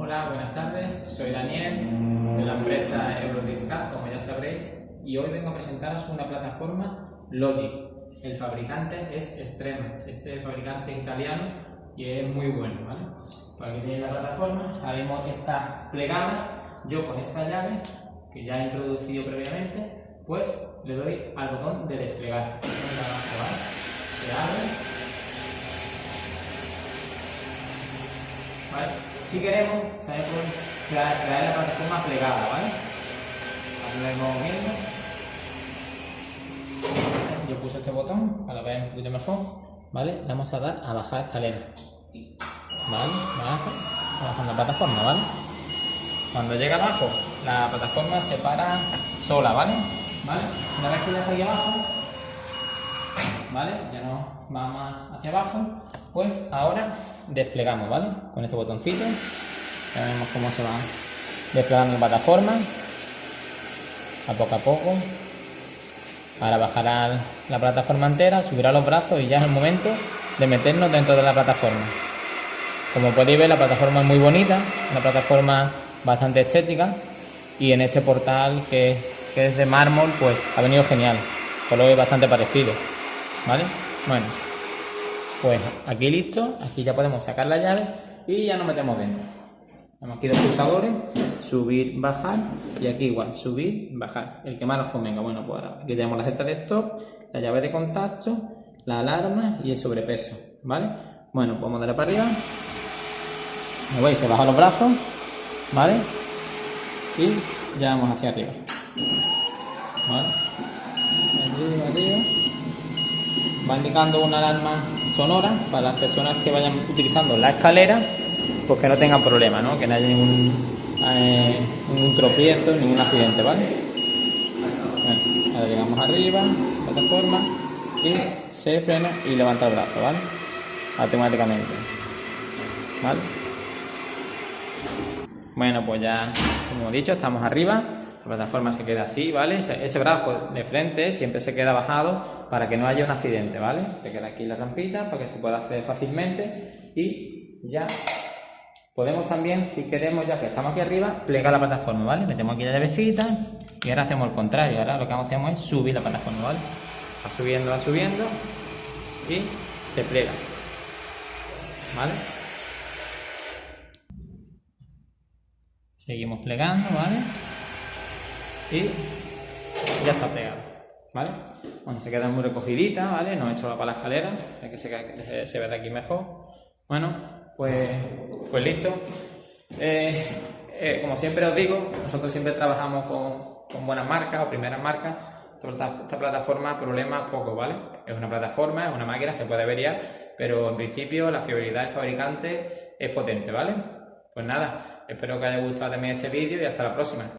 Hola, buenas tardes. Soy Daniel de la empresa Eurodiscat, como ya sabréis, y hoy vengo a presentaros una plataforma Logic. El fabricante es Extrema. Este fabricante es italiano y es muy bueno, ¿vale? Aquí tenéis la plataforma, ahora mismo está plegada. Yo con esta llave, que ya he introducido previamente, pues le doy al botón de desplegar. Se abre Si queremos, también podemos traer, la plataforma plegada, ¿vale? Aquí moviendo. Yo puse este botón para ver un poquito mejor, ¿vale? Le vamos a dar a bajar escalera. ¿Vale? Baja, la plataforma, ¿vale? Cuando llega abajo, la plataforma se para sola, ¿vale? ¿Vale? Una vez que ya está aquí abajo, ¿vale? Ya no va más hacia abajo, pues ahora desplegamos, ¿vale? Con este botoncito, ya vemos cómo se va desplegando la plataforma, a poco a poco. Ahora bajará la plataforma entera, subirá los brazos y ya es el momento de meternos dentro de la plataforma. Como podéis ver, la plataforma es muy bonita, una plataforma bastante estética y en este portal que, que es de mármol, pues ha venido genial. Color es bastante parecido, ¿vale? Bueno, pues aquí listo, aquí ya podemos sacar la llave y ya nos metemos dentro. Tenemos aquí dos pulsadores, subir, bajar y aquí igual, subir, bajar, el que más nos convenga. Bueno, pues ahora aquí tenemos la cesta de stop, la llave de contacto, la alarma y el sobrepeso, ¿vale? Bueno, pues vamos a darle para arriba. Me veis, se bajan los brazos, ¿vale? Y ya vamos hacia arriba. ¿Vale? Arriba, arriba. Va indicando una alarma sonora para las personas que vayan utilizando la escalera, pues que no tengan problema, ¿no? que no haya ningún, eh, ningún tropiezo, ningún accidente, ¿vale? ahora llegamos arriba, plataforma, y se frena y levanta el brazo, ¿vale? Automáticamente, ¿vale? Bueno, pues ya, como he dicho, estamos arriba la plataforma se queda así, ¿vale? Ese, brazo de frente siempre se queda bajado para que no haya un accidente, ¿vale? Se queda aquí la rampita para que se pueda acceder fácilmente y ya podemos también, si queremos, ya que estamos aquí arriba, plegar la plataforma, ¿vale? Metemos aquí la llavecita y ahora hacemos el contrario, ahora lo que hacemos es subir la plataforma, ¿vale? Va subiendo, va subiendo y se plega, ¿vale? Seguimos plegando, ¿vale? Y ya está plegado, ¿vale? Bueno, se queda muy recogidita, ¿vale? No he hecho la para la escalera, hay que se, se ve de aquí mejor. Bueno, pues, pues listo. Eh, eh, como siempre os digo, nosotros siempre trabajamos con, con buenas marcas o primeras marcas. Esta, esta, plataforma, problema poco, ¿vale? Es una plataforma, es una máquina, se puede averiar, pero en principio la fiabilidad del fabricante es potente, ¿vale? Pues nada, espero que haya gustado también este vídeo y hasta la próxima.